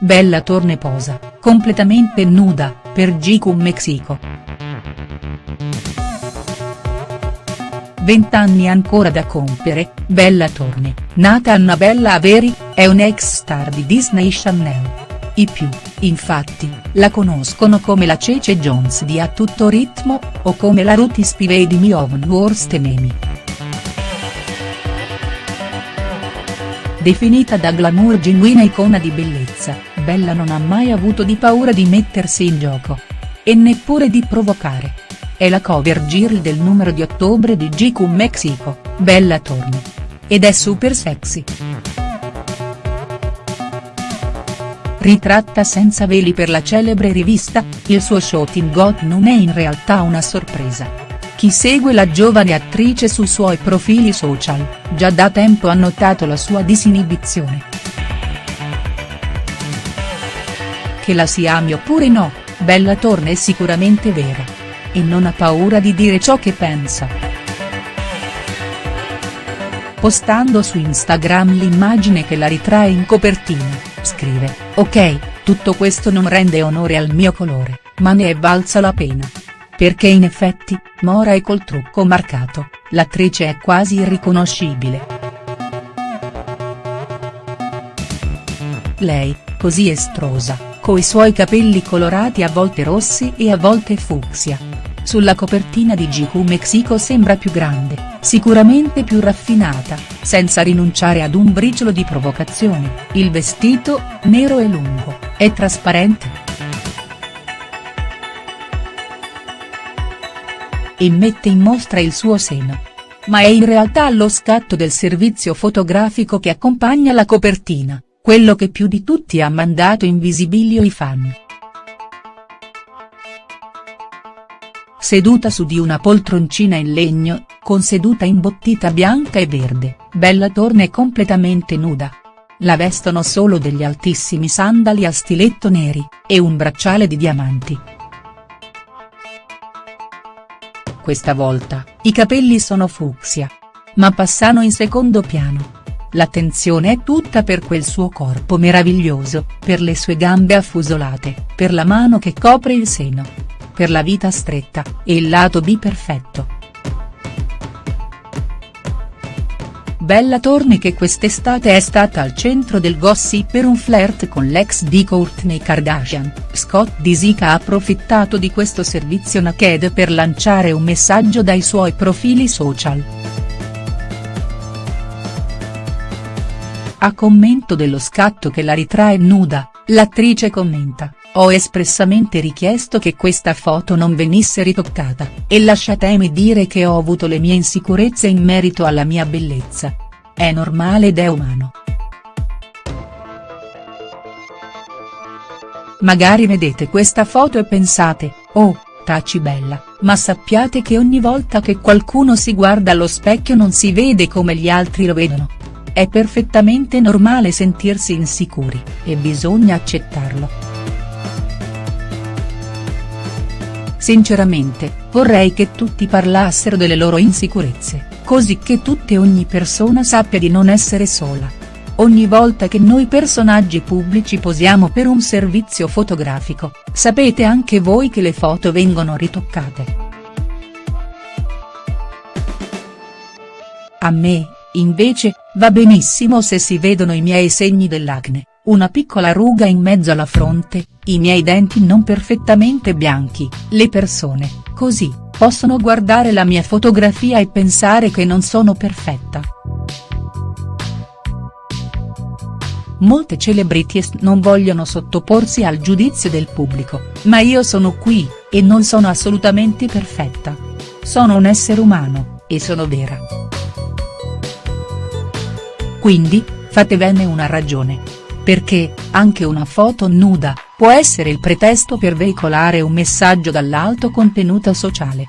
Bella Torne posa, completamente nuda, per GQ Mexico. Vent'anni ancora da compiere, Bella Torne, nata Annabella Averi, è un'ex star di Disney Channel. I più, infatti, la conoscono come la Cece Jones di A Tutto Ritmo, o come la Ruti Spivey di Me of Worst Enemy. Definita da glamour genuina icona di bellezza, Bella non ha mai avuto di paura di mettersi in gioco. E neppure di provocare. È la cover girl del numero di ottobre di GQ Mexico, Bella Torne. Ed è super sexy. Ritratta senza veli per la celebre rivista, il suo shooting got non è in realtà una sorpresa. Chi segue la giovane attrice sui suoi profili social, già da tempo ha notato la sua disinibizione. Che la si ami oppure no, Bella Torne è sicuramente vera. E non ha paura di dire ciò che pensa. Postando su Instagram l'immagine che la ritrae in copertina, scrive, ok, tutto questo non rende onore al mio colore, ma ne è valsa la pena. Perché in effetti, mora e col trucco marcato, l'attrice è quasi irriconoscibile. Lei, così estrosa, coi suoi capelli colorati a volte rossi e a volte fucsia. Sulla copertina di GQ Mexico sembra più grande, sicuramente più raffinata, senza rinunciare ad un briciolo di provocazione, il vestito, nero e lungo, è trasparente. e mette in mostra il suo seno. Ma è in realtà lo scatto del servizio fotografico che accompagna la copertina, quello che più di tutti ha mandato in visibilio i fan. Seduta su di una poltroncina in legno, con seduta imbottita bianca e verde, Bella Torne completamente nuda. La vestono solo degli altissimi sandali a stiletto neri, e un bracciale di diamanti. questa volta, i capelli sono fucsia. Ma passano in secondo piano. L'attenzione è tutta per quel suo corpo meraviglioso, per le sue gambe affusolate, per la mano che copre il seno. Per la vita stretta, e il lato B perfetto. Bella Torne che quest'estate è stata al centro del gossip per un flirt con l'ex di Kourtney Kardashian, Scott Disick ha approfittato di questo servizio naked per lanciare un messaggio dai suoi profili social. A commento dello scatto che la ritrae nuda, l'attrice commenta, ho espressamente richiesto che questa foto non venisse ritoccata, e lasciatemi dire che ho avuto le mie insicurezze in merito alla mia bellezza. È normale ed è umano. Magari vedete questa foto e pensate, oh, taci bella, ma sappiate che ogni volta che qualcuno si guarda allo specchio non si vede come gli altri lo vedono. È perfettamente normale sentirsi insicuri, e bisogna accettarlo. Sinceramente, vorrei che tutti parlassero delle loro insicurezze, così che tutte e ogni persona sappia di non essere sola. Ogni volta che noi personaggi pubblici posiamo per un servizio fotografico, sapete anche voi che le foto vengono ritoccate. A me, invece, va benissimo se si vedono i miei segni dell'acne, una piccola ruga in mezzo alla fronte, i miei denti non perfettamente bianchi, le persone, così, possono guardare la mia fotografia e pensare che non sono perfetta. Molte celebrities non vogliono sottoporsi al giudizio del pubblico, ma io sono qui, e non sono assolutamente perfetta. Sono un essere umano, e sono vera. Quindi, fatevene una ragione perché, anche una foto nuda, può essere il pretesto per veicolare un messaggio dall'alto contenuto sociale.